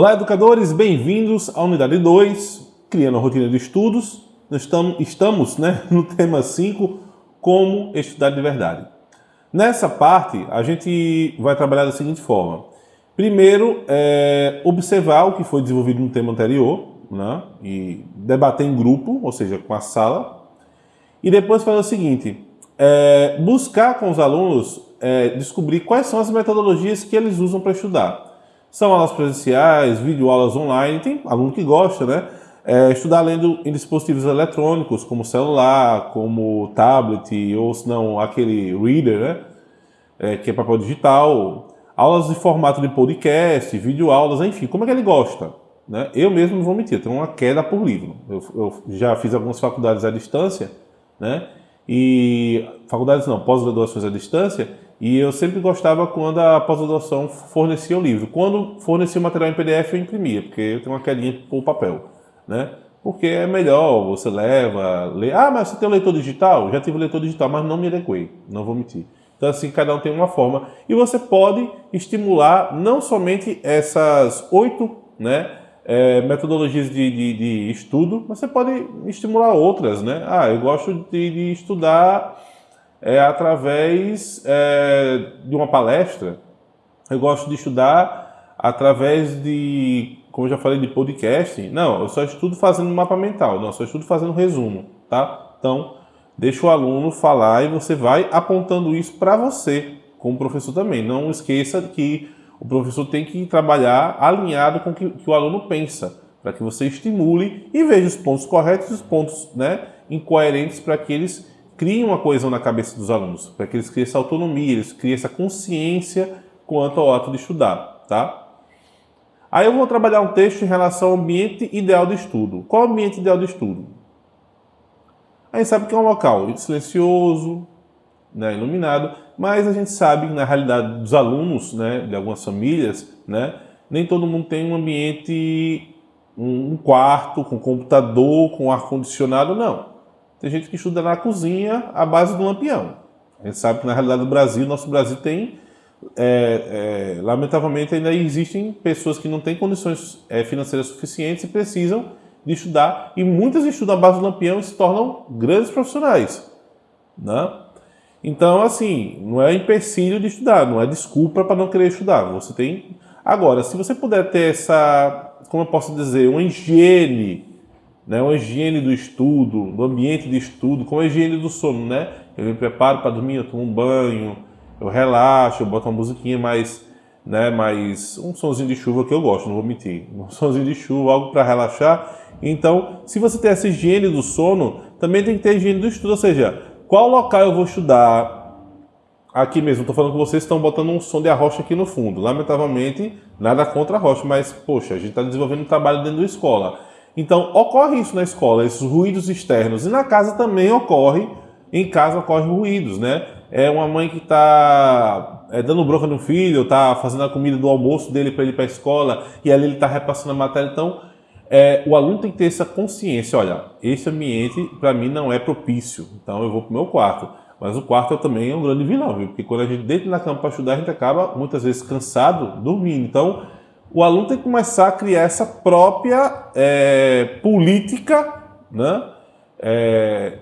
Olá, educadores, bem-vindos à unidade 2, Criando a Rotina de Estudos. Nós estamos, estamos né, no tema 5, Como Estudar de Verdade. Nessa parte, a gente vai trabalhar da seguinte forma. Primeiro, é, observar o que foi desenvolvido no tema anterior, né, e debater em grupo, ou seja, com a sala. E depois fazer o seguinte, é, buscar com os alunos é, descobrir quais são as metodologias que eles usam para estudar. São aulas presenciais, videoaulas online, tem aluno que gosta, né? É, estudar lendo em dispositivos eletrônicos, como celular, como tablet, ou se não, aquele reader, né? É, que é papel digital. Aulas de formato de podcast, videoaulas, enfim, como é que ele gosta? Né? Eu mesmo não vou mentir, tenho uma queda por livro. Eu, eu já fiz algumas faculdades à distância, né? E faculdades não, pós-graduações à distância, e eu sempre gostava quando a pós-graduação fornecia o livro. Quando fornecia o material em PDF, eu imprimia, porque eu tenho uma quedinha por papel, né? Porque é melhor, você leva, lê. Ah, mas você tem o leitor digital? Já tive o leitor digital, mas não me adequei, não vou mentir. Então, assim, cada um tem uma forma. E você pode estimular não somente essas oito né, é, metodologias de, de, de, estudo, mas você pode estimular outras. Né? Ah, eu gosto de, de estudar é, através é, de uma palestra. Eu gosto de estudar através de, como eu já falei, de podcast. Não, eu só estudo fazendo mapa mental. Não, eu só estudo fazendo resumo, tá? Então, deixa o aluno falar e você vai apontando isso para você, como professor também. Não esqueça que o professor tem que trabalhar alinhado com o que, que o aluno pensa, para que você estimule e veja os pontos corretos e os pontos né, incoerentes para que eles criem uma coesão na cabeça dos alunos, para que eles criem essa autonomia, eles criem essa consciência quanto ao ato de estudar, tá? Aí eu vou trabalhar um texto em relação ao ambiente ideal de estudo. Qual é o ambiente ideal de estudo? A gente sabe que é um local silencioso, né, iluminado, mas a gente sabe que na realidade dos alunos, né, de algumas famílias, né, nem todo mundo tem um ambiente, um quarto com computador, com ar-condicionado, não. Tem gente que estuda na cozinha à base do lampião. A gente sabe que na realidade do Brasil, nosso Brasil tem, é, é, lamentavelmente ainda existem pessoas que não têm condições é, financeiras suficientes e precisam de estudar, e muitas estudam à base do lampião e se tornam grandes profissionais. Né? Então, assim, não é empecilho de estudar, não é desculpa para não querer estudar. Você tem. Agora, se você puder ter essa, como eu posso dizer, uma higiene né, uma higiene do estudo, do ambiente de estudo, como a higiene do sono, né? Eu me preparo para dormir, eu tomo um banho, eu relaxo, eu boto uma musiquinha mais, né, mais um sonzinho de chuva que eu gosto, não vou mentir, um sonzinho de chuva, algo para relaxar. Então, se você tem essa higiene do sono, também tem que ter higiene do estudo, ou seja, qual local eu vou estudar? Aqui mesmo, estou falando com vocês, estão botando um som de arrocha aqui no fundo. Lamentavelmente, nada contra a rocha, mas, poxa, a gente está desenvolvendo um trabalho dentro da escola. Então, ocorre isso na escola, esses ruídos externos. E na casa também ocorre, em casa ocorrem ruídos, né? É uma mãe que está é, dando bronca no filho, está fazendo a comida do almoço dele para ele para a escola, e ali ele está repassando a matéria. Então, é, o aluno tem que ter essa consciência, olha, esse ambiente para mim não é propício, então eu vou para o meu quarto. Mas o quarto também é um grande vilão, viu? porque quando a gente deita na cama para estudar, a gente acaba muitas vezes cansado, dormindo. Então, o aluno tem que começar a criar essa própria é, política, né? É,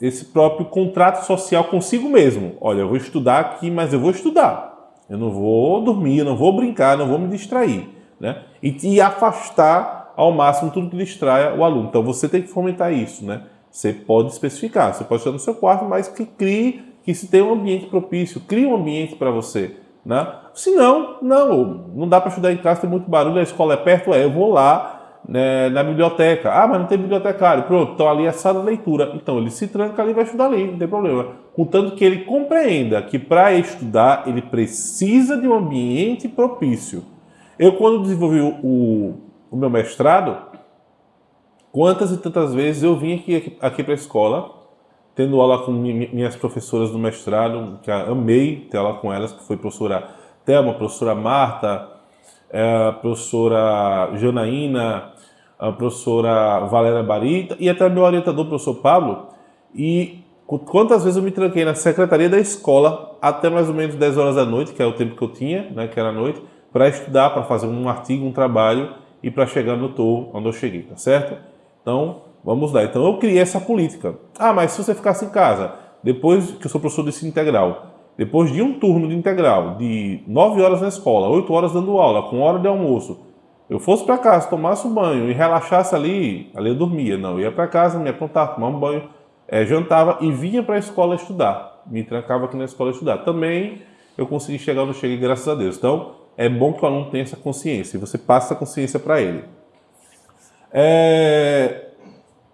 esse próprio contrato social consigo mesmo. Olha, eu vou estudar aqui, mas eu vou estudar. Eu não vou dormir, eu não vou brincar, não vou me distrair. Né? E, e afastar ao máximo tudo que distraia o aluno. Então você tem que fomentar isso. Né? Você pode especificar, você pode estar no seu quarto, mas que crie, que se tenha um ambiente propício, crie um ambiente para você. Né? Se não, não, não dá para estudar em casa, tem muito barulho, a escola é perto, é, eu vou lá né, na biblioteca. Ah, mas não tem bibliotecário. Pronto, então ali é sala de leitura. Então ele se tranca ali e vai estudar ali, não tem problema. Contanto que ele compreenda que para estudar ele precisa de um ambiente propício. Eu, quando desenvolvi o, o meu mestrado, quantas e tantas vezes eu vim aqui, aqui para a escola tendo aula com minhas professoras do mestrado, que amei ter aula com elas, que foi professora Thelma, professora Marta, é, professora Janaína, a professora Valéria Barita e até meu orientador, professor Pablo. E quantas vezes eu me tranquei na secretaria da escola até mais ou menos 10 horas da noite, que é o tempo que eu tinha, né, que era a noite, para estudar, para fazer um artigo, um trabalho e para chegar no topo onde eu cheguei, tá certo? Então, vamos lá. Então, eu criei essa política. Ah, mas se você ficasse em casa, depois que eu sou professor de ensino integral, depois de um turno de integral, de 9 horas na escola, 8 horas dando aula, com hora de almoço, eu fosse para casa, tomasse um banho e relaxasse ali, ali eu dormia. Não, eu ia para casa, me aprontava, tomava um banho, é, jantava e vinha para a escola estudar. Me trancava aqui na escola estudar. Também eu consegui chegar onde cheguei, graças a Deus. Então, é bom que o aluno tenha essa consciência e você passa essa consciência para ele. É...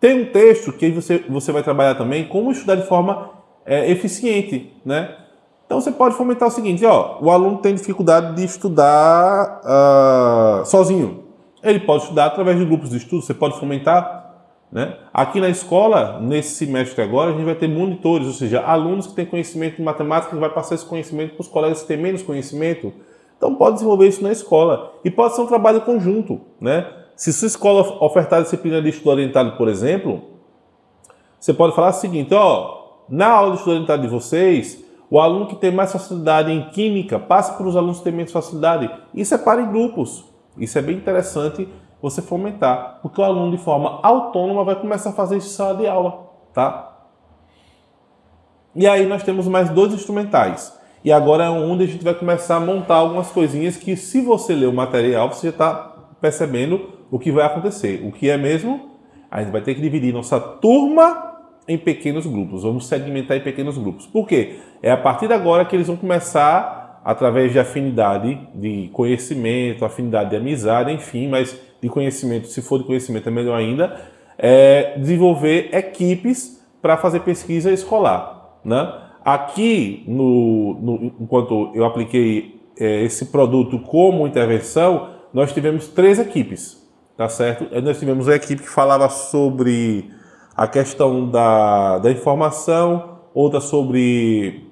Tem um texto que você, você vai trabalhar também como estudar de forma é, eficiente, né? Então você pode fomentar o seguinte, ó, o aluno tem dificuldade de estudar uh, sozinho. Ele pode estudar através de grupos de estudo, você pode fomentar. Né? Aqui na escola, nesse semestre agora, a gente vai ter monitores, ou seja, alunos que têm conhecimento de matemática que vai passar esse conhecimento para os colegas que têm menos conhecimento. Então pode desenvolver isso na escola. E pode ser um trabalho conjunto. Né? Se sua escola ofertar disciplina de estudo orientado, por exemplo, você pode falar o seguinte, ó, na aula de estudo orientado de vocês, o aluno que tem mais facilidade em química passa para os alunos que têm menos facilidade e separa em grupos. Isso é bem interessante você fomentar, porque o aluno de forma autônoma vai começar a fazer isso em sala de aula, tá? E aí nós temos mais dois instrumentais. E agora é onde a gente vai começar a montar algumas coisinhas que se você ler o material, você já está percebendo o que vai acontecer. O que é mesmo? A gente vai ter que dividir nossa turma em pequenos grupos, vamos segmentar em pequenos grupos. Por quê? É a partir de agora que eles vão começar, através de afinidade de conhecimento, afinidade de amizade, enfim, mas de conhecimento, se for de conhecimento é melhor ainda, é desenvolver equipes para fazer pesquisa escolar. Né? Aqui, no, no, enquanto eu apliquei é, esse produto como intervenção, nós tivemos três equipes, tá certo? Nós tivemos uma equipe que falava sobre a questão da, da informação, outra sobre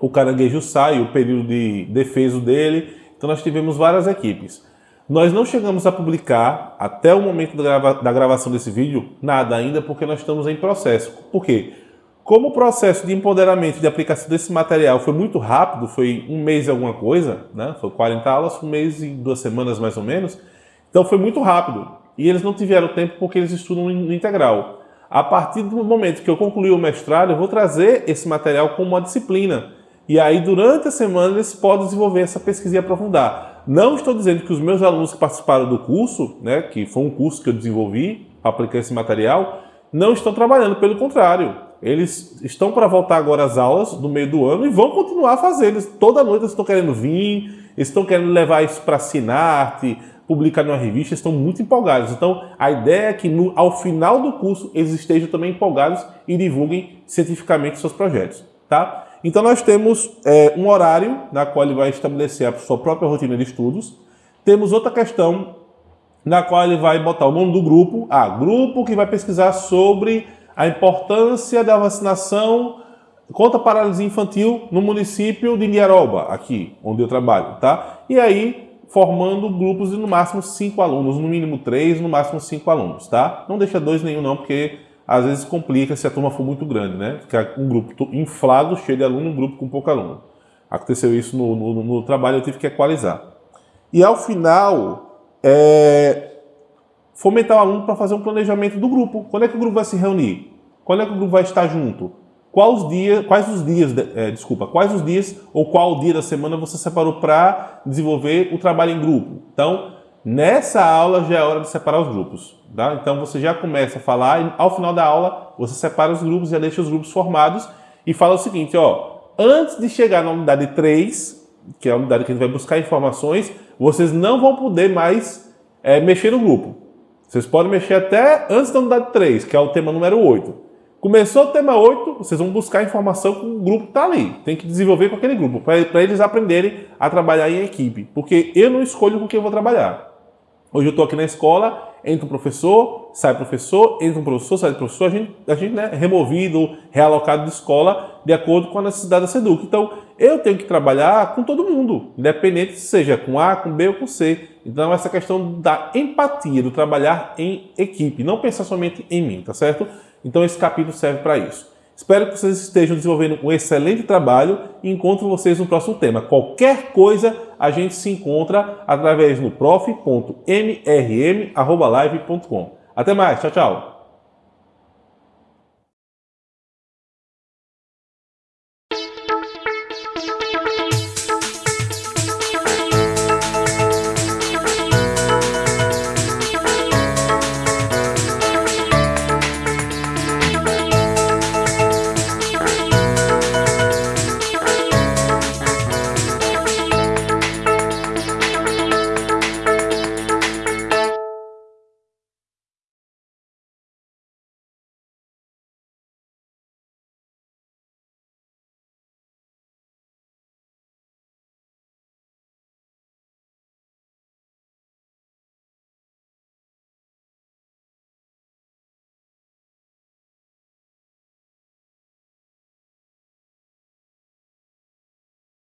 o caranguejo sai, o período de defeso dele. Então nós tivemos várias equipes. Nós não chegamos a publicar, até o momento da, grava da gravação desse vídeo, nada ainda, porque nós estamos em processo. Por quê? Como o processo de empoderamento de aplicação desse material foi muito rápido, foi um mês e alguma coisa, né? foi 40 aulas, um mês e duas semanas mais ou menos, então foi muito rápido. E eles não tiveram tempo porque eles estudam no integral. A partir do momento que eu concluir o mestrado, eu vou trazer esse material como uma disciplina. E aí, durante a semana, eles podem desenvolver essa pesquisa e aprofundar. Não estou dizendo que os meus alunos que participaram do curso, né, que foi um curso que eu desenvolvi aplicar esse material, não estão trabalhando, pelo contrário. Eles estão para voltar agora às aulas no meio do ano e vão continuar a fazer. Eles, toda noite eles estão querendo vir, estão querendo levar isso para Sinarte, publicar numa revista, estão muito empolgados. Então, a ideia é que no, ao final do curso eles estejam também empolgados e divulguem cientificamente seus projetos. Tá? Então, nós temos é, um horário na qual ele vai estabelecer a sua própria rotina de estudos. Temos outra questão na qual ele vai botar o nome do grupo. Ah, grupo que vai pesquisar sobre a importância da vacinação contra a paralisia infantil no município de Niaroba, aqui onde eu trabalho, tá? E aí formando grupos de no máximo cinco alunos, no mínimo três, no máximo cinco alunos, tá? Não deixa dois nenhum não, porque às vezes complica se a turma for muito grande, né? Ficar um grupo inflado, cheio de aluno, um grupo com pouco aluno. Aconteceu isso no, no, no trabalho, eu tive que equalizar. E ao final, é, fomentar o aluno para fazer um planejamento do grupo. Quando é que o grupo vai se reunir? Quando é que o grupo vai estar junto? Quais, dias, quais os dias, é, desculpa, quais os dias ou qual dia da semana você separou para desenvolver o trabalho em grupo? Então, nessa aula já é hora de separar os grupos. Tá? Então, você já começa a falar e ao final da aula você separa os grupos, já deixa os grupos formados e fala o seguinte, ó, antes de chegar na unidade 3, que é a unidade que a gente vai buscar informações, vocês não vão poder mais é, mexer no grupo. Vocês podem mexer até antes da unidade 3, que é o tema número 8. Começou o tema 8, vocês vão buscar informação com o grupo que está ali. Tem que desenvolver com aquele grupo, para eles aprenderem a trabalhar em equipe. Porque eu não escolho com quem eu vou trabalhar. Hoje eu estou aqui na escola, entra um professor, sai professor, entra um professor, sai professor, a gente, a gente né, removido, realocado de escola, de acordo com a necessidade da SEDUC. Então, eu tenho que trabalhar com todo mundo, independente seja com A, com B ou com C. Então, essa questão da empatia, do trabalhar em equipe, não pensar somente em mim, tá certo? Então esse capítulo serve para isso. Espero que vocês estejam desenvolvendo um excelente trabalho e encontro vocês no próximo tema. Qualquer coisa a gente se encontra através do prof.mrm.live.com. Até mais, tchau, tchau.